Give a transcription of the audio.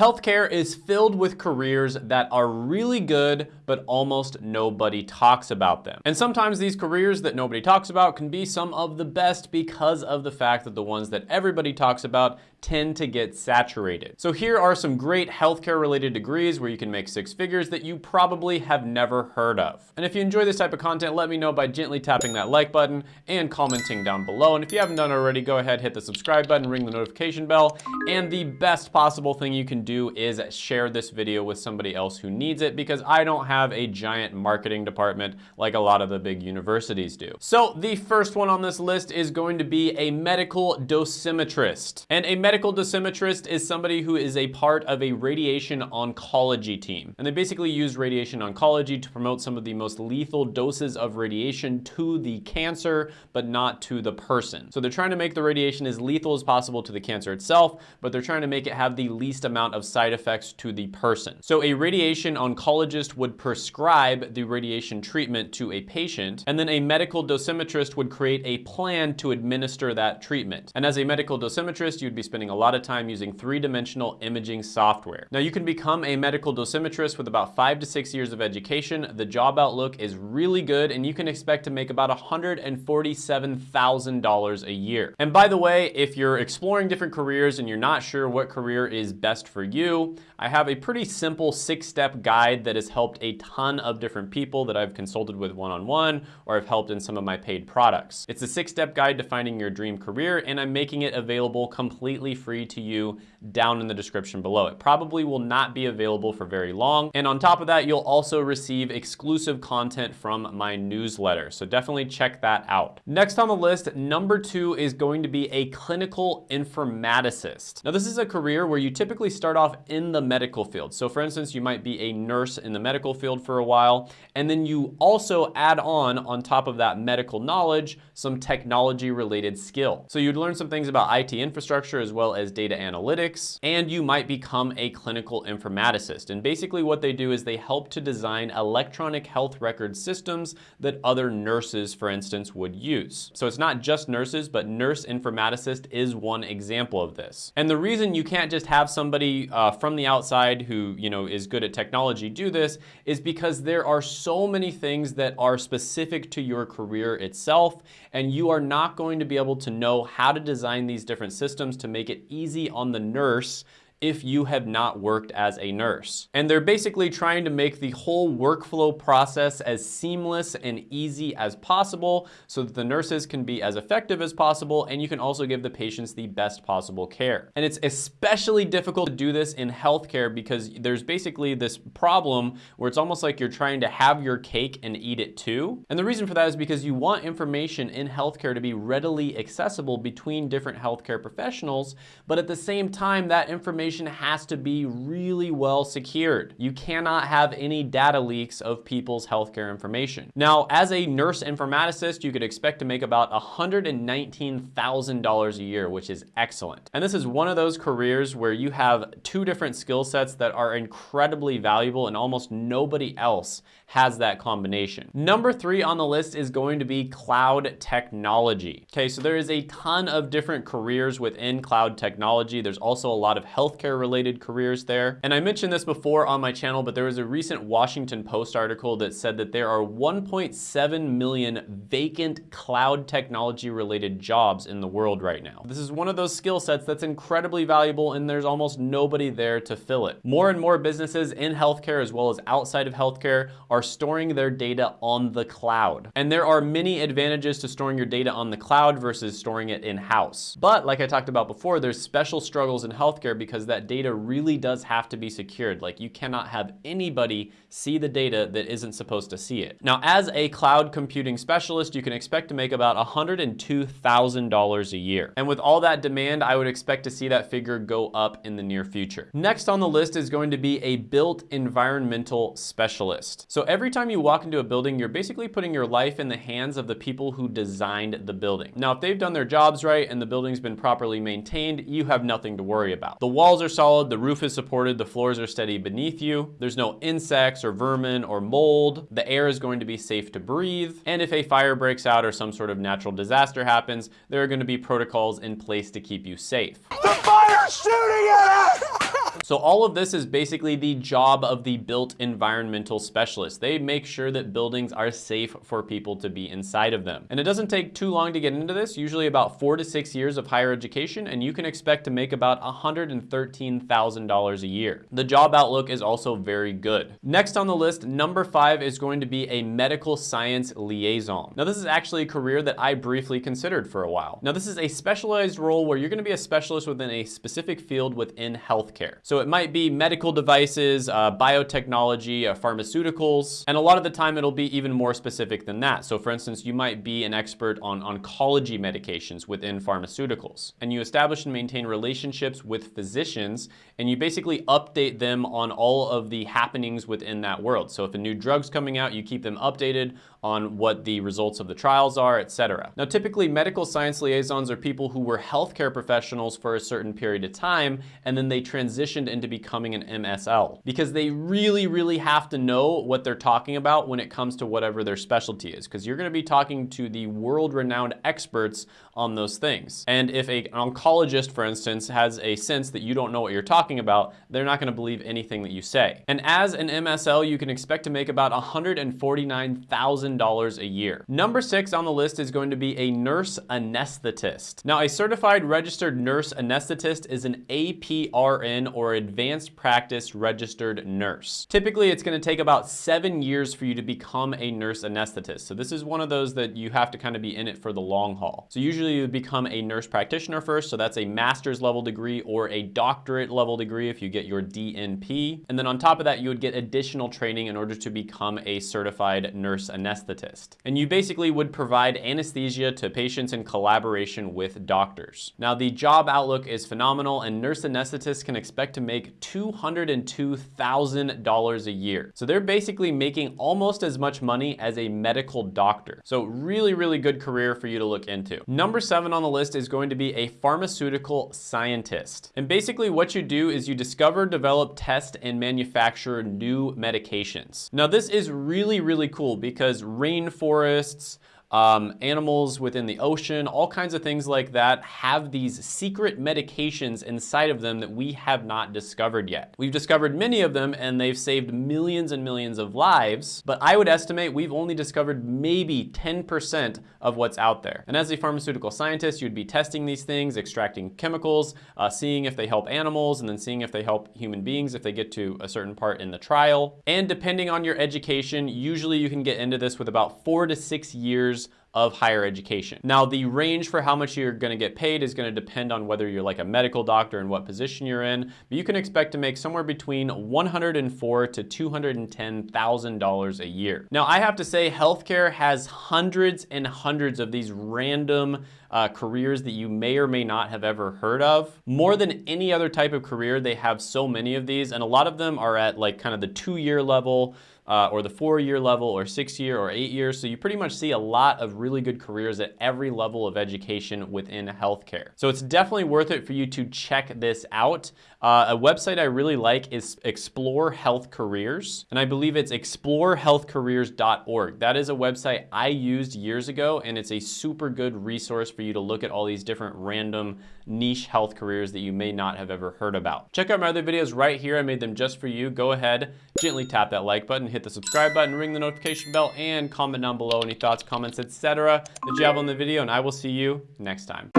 Healthcare is filled with careers that are really good, but almost nobody talks about them. And sometimes these careers that nobody talks about can be some of the best because of the fact that the ones that everybody talks about tend to get saturated. So here are some great healthcare related degrees where you can make six figures that you probably have never heard of. And if you enjoy this type of content, let me know by gently tapping that like button and commenting down below. And if you haven't done already, go ahead, hit the subscribe button, ring the notification bell. And the best possible thing you can do is share this video with somebody else who needs it because I don't have a giant marketing department like a lot of the big universities do. So the first one on this list is going to be a medical dosimetrist. And a medical dosimetrist is somebody who is a part of a radiation oncology team. And they basically use radiation oncology to promote some of the most lethal doses of radiation to the cancer, but not to the person. So they're trying to make the radiation as lethal as possible to the cancer itself, but they're trying to make it have the least amount of side effects to the person. So a radiation oncologist would prescribe the radiation treatment to a patient, and then a medical dosimetrist would create a plan to administer that treatment. And as a medical dosimetrist, you'd be spending a lot of time using three-dimensional imaging software. Now you can become a medical dosimetrist with about five to six years of education. The job outlook is really good and you can expect to make about $147,000 a year. And by the way, if you're exploring different careers and you're not sure what career is best for you, I have a pretty simple six-step guide that has helped a ton of different people that I've consulted with one-on-one -on -one, or I've helped in some of my paid products. It's a six-step guide to finding your dream career and I'm making it available completely free to you down in the description below. It probably will not be available for very long. And on top of that, you'll also receive exclusive content from my newsletter. So definitely check that out. Next on the list, number two is going to be a clinical informaticist. Now this is a career where you typically start off in the medical field. So for instance, you might be a nurse in the medical field for a while, and then you also add on, on top of that medical knowledge, some technology related skill. So you'd learn some things about IT infrastructure as well as data analytics, and you might become a clinical informaticist. And basically what they do is they help to design electronic health record systems that other nurses, for instance, would use. So it's not just nurses, but nurse informaticist is one example of this. And the reason you can't just have somebody uh, from the outside who you know is good at technology do this is because there are so many things that are specific to your career itself, and you are not going to be able to know how to design these different systems to make it easy on the nurse if you have not worked as a nurse. And they're basically trying to make the whole workflow process as seamless and easy as possible so that the nurses can be as effective as possible and you can also give the patients the best possible care. And it's especially difficult to do this in healthcare because there's basically this problem where it's almost like you're trying to have your cake and eat it too. And the reason for that is because you want information in healthcare to be readily accessible between different healthcare professionals, but at the same time that information information has to be really well secured. You cannot have any data leaks of people's healthcare information. Now, as a nurse informaticist, you could expect to make about $119,000 a year, which is excellent. And this is one of those careers where you have two different skill sets that are incredibly valuable and almost nobody else has that combination. Number three on the list is going to be cloud technology. Okay, so there is a ton of different careers within cloud technology. There's also a lot of healthcare related careers there. And I mentioned this before on my channel, but there was a recent Washington Post article that said that there are 1.7 million vacant cloud technology related jobs in the world right now. This is one of those skill sets that's incredibly valuable and there's almost nobody there to fill it. More and more businesses in healthcare as well as outside of healthcare are are storing their data on the cloud. And there are many advantages to storing your data on the cloud versus storing it in-house. But like I talked about before, there's special struggles in healthcare because that data really does have to be secured. Like you cannot have anybody see the data that isn't supposed to see it. Now, as a cloud computing specialist, you can expect to make about $102,000 a year. And with all that demand, I would expect to see that figure go up in the near future. Next on the list is going to be a built environmental specialist. So every time you walk into a building, you're basically putting your life in the hands of the people who designed the building. Now, if they've done their jobs right and the building's been properly maintained, you have nothing to worry about. The walls are solid, the roof is supported, the floors are steady beneath you. There's no insects or vermin or mold. The air is going to be safe to breathe. And if a fire breaks out or some sort of natural disaster happens, there are going to be protocols in place to keep you safe. The fire's shooting at us! So all of this is basically the job of the built environmental specialist. They make sure that buildings are safe for people to be inside of them. And it doesn't take too long to get into this, usually about four to six years of higher education, and you can expect to make about $113,000 a year. The job outlook is also very good. Next on the list, number five is going to be a medical science liaison. Now this is actually a career that I briefly considered for a while. Now this is a specialized role where you're gonna be a specialist within a specific field within healthcare. So it might be medical devices, uh, biotechnology, uh, pharmaceuticals, and a lot of the time it'll be even more specific than that. So for instance, you might be an expert on oncology medications within pharmaceuticals, and you establish and maintain relationships with physicians, and you basically update them on all of the happenings within that world. So if a new drug's coming out, you keep them updated on what the results of the trials are, etc. Now, typically medical science liaisons are people who were healthcare professionals for a certain period of time, and then they transitioned into becoming an MSL because they really, really have to know what they're talking about when it comes to whatever their specialty is, because you're gonna be talking to the world-renowned experts on those things. And if a, an oncologist, for instance, has a sense that you don't know what you're talking about, they're not gonna believe anything that you say. And as an MSL, you can expect to make about 149,000 $1,000 a year. Number six on the list is going to be a nurse anesthetist. Now, a certified registered nurse anesthetist is an APRN or advanced practice registered nurse. Typically, it's gonna take about seven years for you to become a nurse anesthetist. So this is one of those that you have to kind of be in it for the long haul. So usually you become a nurse practitioner first. So that's a master's level degree or a doctorate level degree if you get your DNP. And then on top of that, you would get additional training in order to become a certified nurse anesthetist anesthetist. And you basically would provide anesthesia to patients in collaboration with doctors. Now the job outlook is phenomenal and nurse anesthetists can expect to make $202,000 a year. So they're basically making almost as much money as a medical doctor. So really, really good career for you to look into. Number seven on the list is going to be a pharmaceutical scientist. And basically what you do is you discover, develop, test, and manufacture new medications. Now this is really, really cool because rainforests, um, animals within the ocean, all kinds of things like that have these secret medications inside of them that we have not discovered yet. We've discovered many of them and they've saved millions and millions of lives, but I would estimate we've only discovered maybe 10% of what's out there. And as a pharmaceutical scientist, you'd be testing these things, extracting chemicals, uh, seeing if they help animals, and then seeing if they help human beings if they get to a certain part in the trial. And depending on your education, usually you can get into this with about four to six years of higher education. Now, the range for how much you're gonna get paid is gonna depend on whether you're like a medical doctor and what position you're in, but you can expect to make somewhere between 104 to $210,000 a year. Now, I have to say healthcare has hundreds and hundreds of these random uh, careers that you may or may not have ever heard of. More than any other type of career, they have so many of these, and a lot of them are at like kind of the two-year level, uh, or the four-year level or six-year or eight years. So you pretty much see a lot of really good careers at every level of education within healthcare. So it's definitely worth it for you to check this out. Uh, a website I really like is Explore Health Careers, and I believe it's explorehealthcareers.org. That is a website I used years ago, and it's a super good resource for you to look at all these different random niche health careers that you may not have ever heard about. Check out my other videos right here. I made them just for you. Go ahead, gently tap that like button, hit the subscribe button, ring the notification bell, and comment down below any thoughts, comments, etc. that you have on the video, and I will see you next time.